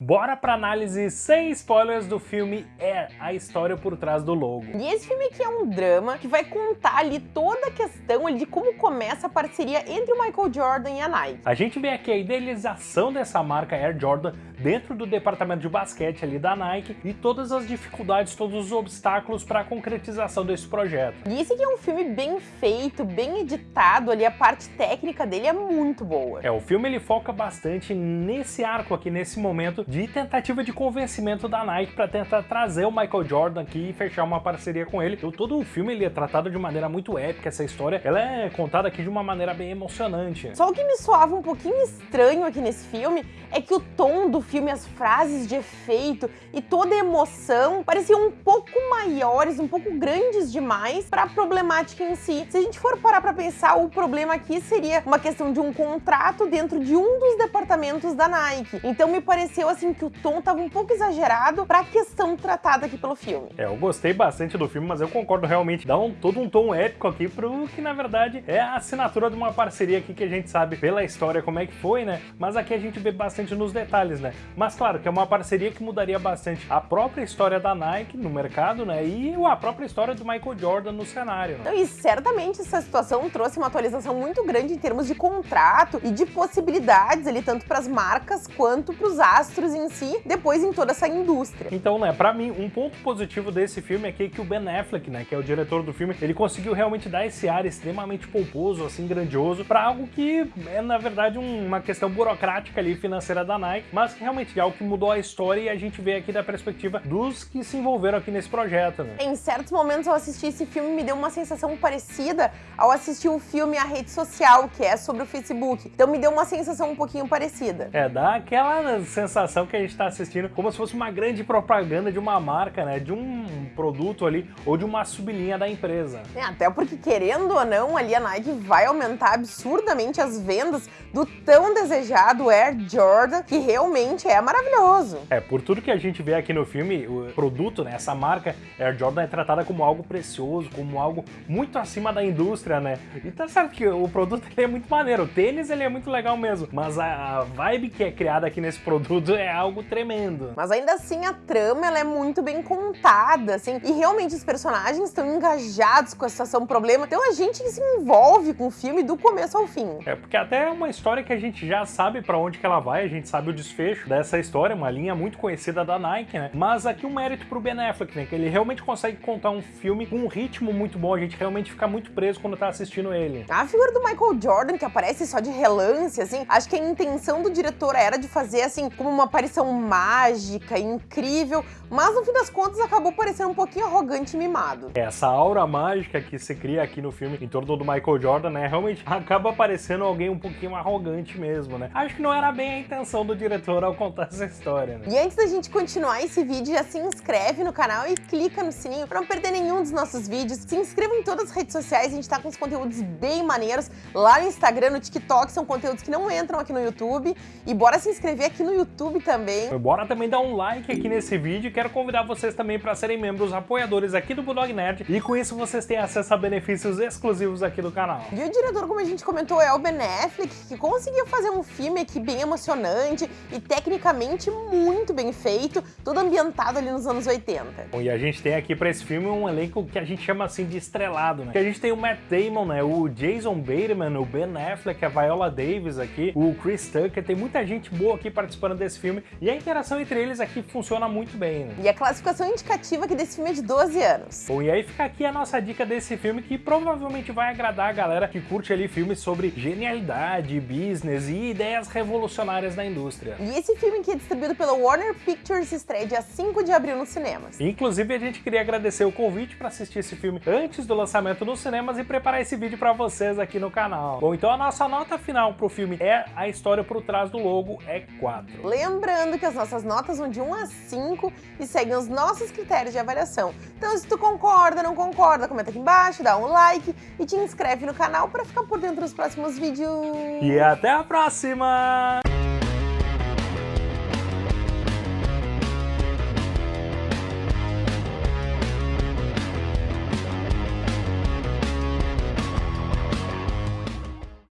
Bora pra análise sem spoilers do filme Air, a história por trás do logo. E esse filme aqui é um drama que vai contar ali toda a questão de como começa a parceria entre o Michael Jordan e a Nike. A gente vê aqui a idealização dessa marca Air Jordan dentro do departamento de basquete ali da Nike e todas as dificuldades, todos os obstáculos para a concretização desse projeto. E esse aqui é um filme bem feito, bem editado ali, a parte técnica dele é muito boa. É, o filme ele foca bastante nesse arco aqui, nesse momento de tentativa de convencimento da Nike para tentar trazer o Michael Jordan aqui e fechar uma parceria com ele. Então todo o filme ele é tratado de maneira muito épica, essa história ela é contada aqui de uma maneira bem emocionante. Só o que me soava um pouquinho estranho aqui nesse filme é que o tom do filme, as frases de efeito e toda a emoção pareciam um pouco maiores, um pouco grandes demais para a problemática em si. Se a gente for parar para pensar, o problema aqui seria uma questão de um contrato dentro de um dos departamentos da Nike. Então me pareceu assim que o tom estava um pouco exagerado para a questão tratada aqui pelo filme. É, eu gostei bastante do filme, mas eu concordo realmente, dá um, todo um tom épico aqui pro que na verdade é a assinatura de uma parceria aqui que a gente sabe pela história como é que foi, né? Mas aqui a gente vê bastante nos detalhes, né? Mas claro que é uma parceria que mudaria bastante a própria história da Nike no mercado, né? E a própria história do Michael Jordan no cenário. Né? E certamente essa situação trouxe uma atualização muito grande em termos de contrato e de possibilidades ali, tanto para as marcas quanto para os astros em si, depois em toda essa indústria. Então, né, pra mim, um ponto positivo desse filme é que, que o Ben Affleck, né, que é o diretor do filme, ele conseguiu realmente dar esse ar extremamente pomposo, assim, grandioso, pra algo que é, na verdade, um, uma questão burocrática ali, financeira da Nike, mas que realmente é algo que mudou a história e a gente vê aqui da perspectiva dos que se envolveram aqui nesse projeto, né. Em certos momentos, ao assistir esse filme, me deu uma sensação parecida ao assistir o filme A Rede Social, que é sobre o Facebook. Então me deu uma sensação um pouquinho parecida. É, dá aquela sensação que a gente está assistindo como se fosse uma grande propaganda de uma marca, né? De um produto ali ou de uma sublinha da empresa. É, até porque, querendo ou não, ali a Nike vai aumentar absurdamente as vendas do tão desejado Air Jordan, que realmente é maravilhoso. É, por tudo que a gente vê aqui no filme, o produto, né, essa marca Air Jordan é tratada como algo precioso, como algo muito acima da indústria, né? E tá certo que o produto ele é muito maneiro, o tênis ele é muito legal mesmo, mas a vibe que é criada aqui nesse produto é algo tremendo. Mas ainda assim a trama ela é muito bem contada, assim, e realmente os personagens estão engajados com a situação problema, então a gente se envolve com o filme do começo ao fim. É, porque até é uma história que a gente já sabe para onde que ela vai, a gente sabe o desfecho dessa história, uma linha muito conhecida da Nike, né? Mas aqui um mérito pro Ben Affleck, né? Que ele realmente consegue contar um filme com um ritmo muito bom, a gente realmente fica muito preso quando tá assistindo ele. A figura do Michael Jordan, que aparece só de relance, assim, acho que a intenção do diretor era de fazer, assim, como uma aparição mágica, incrível, mas no fim das contas acabou parecendo um pouquinho arrogante e mimado. Essa aura mágica que se cria aqui no filme em torno do Michael Jordan, né, realmente acaba parecendo alguém um pouquinho arrogante mesmo, né? Acho que não era bem a intenção do diretor ao contar essa história, né? E antes da gente continuar esse vídeo, já se inscreve no canal e clica no sininho para não perder nenhum dos nossos vídeos. Se inscreva em todas as redes sociais, a gente tá com uns conteúdos bem maneiros lá no Instagram, no TikTok, são conteúdos que não entram aqui no YouTube. E bora se inscrever aqui no YouTube também. Bora também dar um like aqui nesse vídeo quero convidar vocês também para serem membros apoiadores aqui do Bulldog Nerd e com isso vocês têm acesso a benefícios exclusivos aqui do canal. E o diretor, como a gente comentou, é o Ben Affleck, que conseguiu fazer um filme aqui bem emocionante e tecnicamente muito bem feito, todo ambientado ali nos anos 80. Bom, e a gente tem aqui para esse filme um elenco que a gente chama assim de estrelado, né? Que a gente tem o Matt Damon, né? O Jason Bateman, o Ben Affleck, a Viola Davis aqui, o Chris Tucker, tem muita gente boa aqui participando desse filme e a interação entre eles aqui funciona muito bem, né? E a classificação indicativa aqui desse filme é de 12 anos. Bom, e aí fica aqui a nossa dica desse filme que provavelmente vai agradar a galera que curte ali filmes sobre genialidade, business e ideias revolucionárias da indústria. E esse filme que é distribuído pela Warner Pictures estreia dia 5 de abril nos cinemas. Inclusive, a gente queria agradecer o convite para assistir esse filme antes do lançamento nos cinemas e preparar esse vídeo para vocês aqui no canal. Bom, então a nossa nota final pro filme é a história por trás do logo é 4. Lembrando que as nossas notas vão de 1 a 5 5 e seguem os nossos critérios de avaliação. Então se tu concorda, não concorda, comenta aqui embaixo, dá um like e te inscreve no canal para ficar por dentro dos próximos vídeos. E até a próxima!